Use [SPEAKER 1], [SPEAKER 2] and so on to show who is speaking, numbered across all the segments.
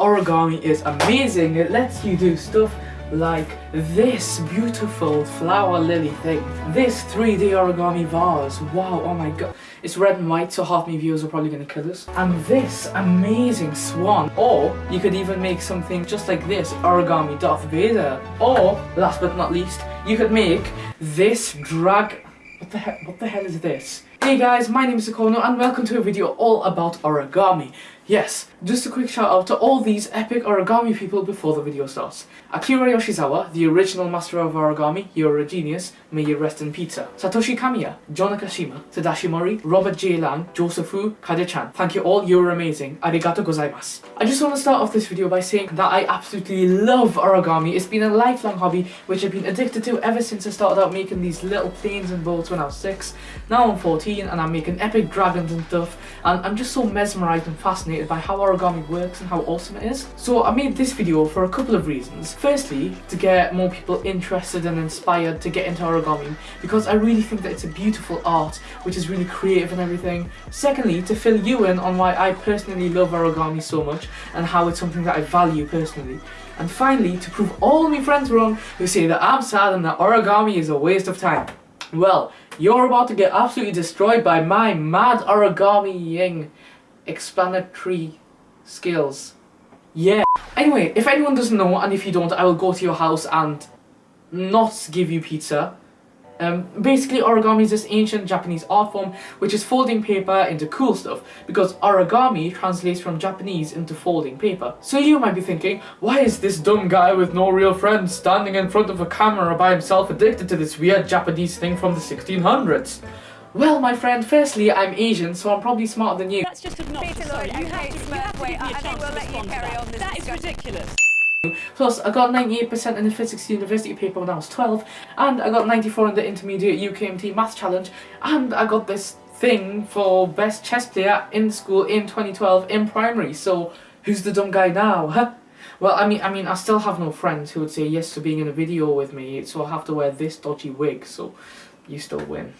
[SPEAKER 1] origami is amazing. It lets you do stuff like this beautiful flower lily thing. This 3D origami vase. Wow, oh my god. It's red and white, so half my viewers are probably gonna kill us. And this amazing swan. Or you could even make something just like this, origami Darth Vader. Or, last but not least, you could make this drag... What the hell, what the hell is this? Hey guys, my name is Akono and welcome to a video all about origami. Yes, just a quick shout out to all these epic origami people before the video starts. Akira Yoshizawa, the original master of origami, you're a genius, may you rest in pizza. Satoshi Kamiya, John Nakashima, Tadashi Mori, Robert J. Lang, Joseph Wu, Kade-chan. Thank you all, you're amazing. Arigato gozaimasu. I just want to start off this video by saying that I absolutely love origami. It's been a lifelong hobby which I've been addicted to ever since I started out making these little planes and boats when I was 6. Now I'm 14 and I'm making epic dragons and stuff and I'm just so mesmerised and fascinated fascinated by how origami works and how awesome it is. So I made this video for a couple of reasons. Firstly, to get more people interested and inspired to get into origami because I really think that it's a beautiful art which is really creative and everything. Secondly, to fill you in on why I personally love origami so much and how it's something that I value personally. And finally, to prove all my friends wrong who say that I'm sad and that origami is a waste of time. Well, you're about to get absolutely destroyed by my mad origami-ing explanatory skills. Yeah. Anyway, if anyone doesn't know, and if you don't, I will go to your house and not give you pizza. Um, basically, origami is this ancient Japanese art form which is folding paper into cool stuff because origami translates from Japanese into folding paper. So you might be thinking, why is this dumb guy with no real friends standing in front of a camera by himself addicted to this weird Japanese thing from the 1600s? Well, my friend, firstly, I'm Asian, so I'm probably smarter than you.
[SPEAKER 2] That's just obnoxious. Peter Lloyd, you, have to, you have to give me a chance to respond to that. That is ridiculous.
[SPEAKER 1] Plus, I got 98% in the Physics University paper when I was 12, and I got 94 in the Intermediate UKMT Maths Challenge, and I got this thing for Best Chess Player in school in 2012 in primary, so who's the dumb guy now, huh? Well, I mean, I mean, I still have no friends who would say yes to being in a video with me, so I have to wear this dodgy wig, so you still win.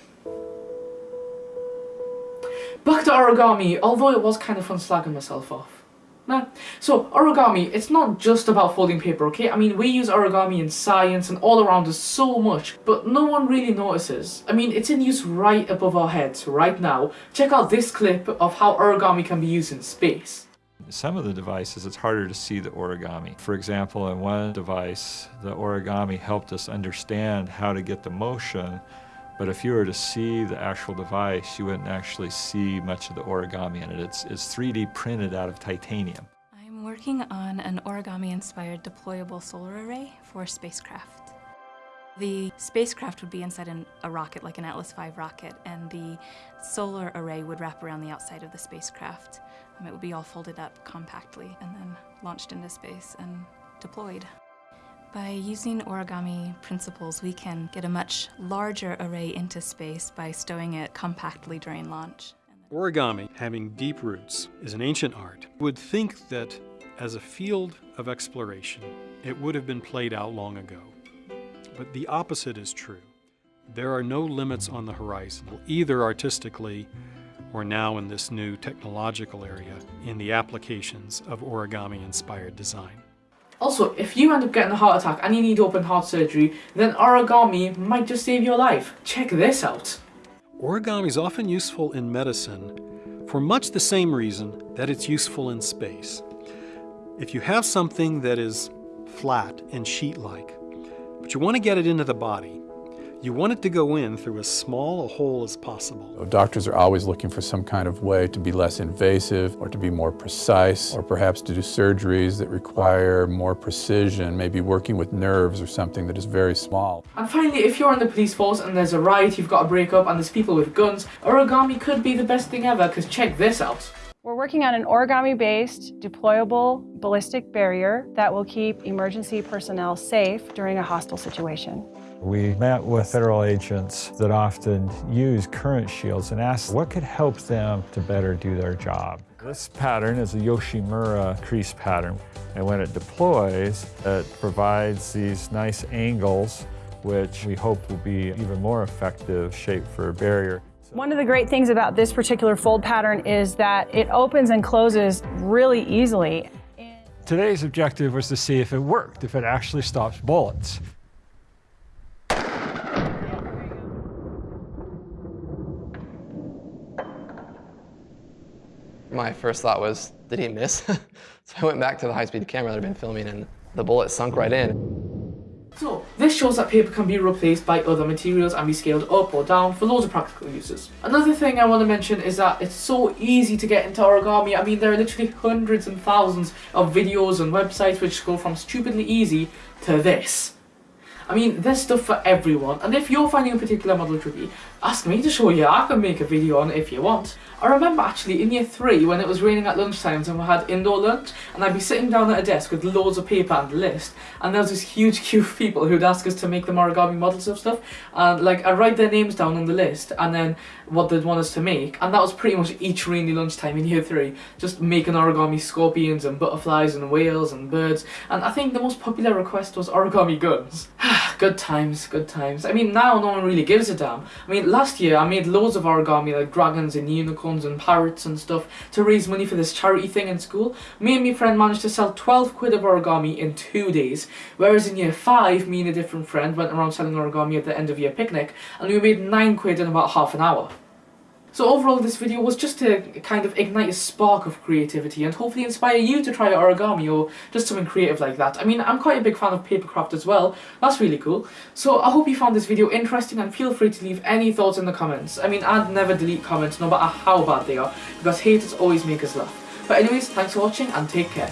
[SPEAKER 1] Back to origami, although it was kind of fun slagging myself off. Nah. So, origami, it's not just about folding paper, okay? I mean, we use origami in science and all around us so much, but no one really notices. I mean, it's in use right above our heads right now. Check out this clip of how origami can be used in space.
[SPEAKER 3] Some of the devices, it's harder to see the origami. For example, in one device, the origami helped us understand how to get the motion but if you were to see the actual device, you wouldn't actually see much of the origami in it. It's, it's 3D printed out of titanium.
[SPEAKER 4] I'm working on an origami-inspired deployable solar array for spacecraft. The spacecraft would be inside an, a rocket, like an Atlas V rocket, and the solar array would wrap around the outside of the spacecraft. Um, it would be all folded up compactly and then launched into space and deployed. By using origami principles, we can get a much larger array into space by stowing it compactly during launch.
[SPEAKER 5] Origami, having deep roots, is an ancient art. You would think that as a field of exploration, it would have been played out long ago. But the opposite is true. There are no limits on the horizon, either artistically or now in this new technological area in the applications of origami-inspired design.
[SPEAKER 1] Also, if you end up getting a heart attack and you need open heart surgery, then origami might just save your life. Check this out.
[SPEAKER 5] Origami is often useful in medicine for much the same reason that it's useful in space. If you have something that is flat and sheet-like, but you want to get it into the body, you want it to go in through as small a hole as possible.
[SPEAKER 6] Doctors are always looking for some kind of way to be less invasive or to be more precise or perhaps to do surgeries that require more precision, maybe working with nerves or something that is very small.
[SPEAKER 1] And finally, if you're in the police force and there's a riot, you've got a break up and there's people with guns, origami could be the best thing ever because check this out.
[SPEAKER 7] We're working on an origami-based deployable ballistic barrier that will keep emergency personnel safe during a hostile situation.
[SPEAKER 8] We met with federal agents that often use current shields and asked what could help them to better do their job. This pattern is a Yoshimura crease pattern, and when it deploys, it provides these nice angles, which we hope will be even more effective shape for a barrier.
[SPEAKER 7] One of the great things about this particular fold pattern is that it opens and closes really easily.
[SPEAKER 8] Today's objective was to see if it worked, if it actually stops bullets.
[SPEAKER 9] My first thought was, did he miss? so I went back to the high-speed camera that I'd been filming and the bullet sunk right in.
[SPEAKER 1] So, this shows that paper can be replaced by other materials and be scaled up or down for loads of practical uses. Another thing I want to mention is that it's so easy to get into origami. I mean, there are literally hundreds and thousands of videos and websites which go from stupidly easy to this. I mean, there's stuff for everyone, and if you're finding a particular model tricky, ask me to show you, I can make a video on it if you want. I remember actually in year 3 when it was raining at lunchtimes and we had indoor lunch, and I'd be sitting down at a desk with loads of paper and a list, and there was this huge queue of people who'd ask us to make them origami models of stuff, and like I'd write their names down on the list, and then what they'd want us to make, and that was pretty much each rainy lunchtime in year 3, just making origami scorpions and butterflies and whales and birds, and I think the most popular request was origami guns. good times, good times. I mean, now no one really gives a damn. I mean, last year I made loads of origami, like dragons and unicorns and parrots and stuff, to raise money for this charity thing in school. Me and my friend managed to sell 12 quid of origami in two days, whereas in year 5, me and a different friend went around selling origami at the end of year picnic, and we made 9 quid in about half an hour. So overall this video was just to kind of ignite a spark of creativity and hopefully inspire you to try origami or just something creative like that. I mean, I'm quite a big fan of papercraft as well, that's really cool. So I hope you found this video interesting and feel free to leave any thoughts in the comments. I mean, I'd never delete comments no matter how bad they are, because haters always make us laugh. But anyways, thanks for watching and take care.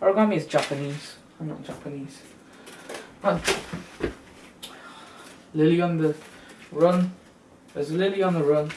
[SPEAKER 1] Origami is Japanese. I'm not Japanese. Run. Lily on the run. There's Lily on the run.